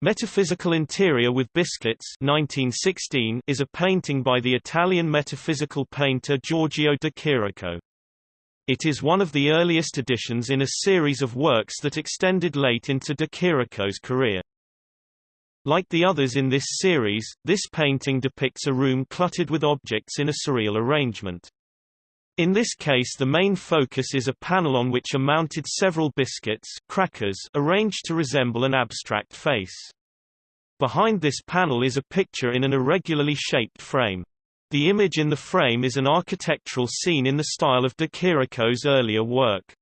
Metaphysical Interior with Biscuits 1916 is a painting by the Italian metaphysical painter Giorgio de Chirico. It is one of the earliest editions in a series of works that extended late into de Chirico's career. Like the others in this series, this painting depicts a room cluttered with objects in a surreal arrangement. In this case the main focus is a panel on which are mounted several biscuits crackers arranged to resemble an abstract face. Behind this panel is a picture in an irregularly shaped frame. The image in the frame is an architectural scene in the style of de Chirico's earlier work.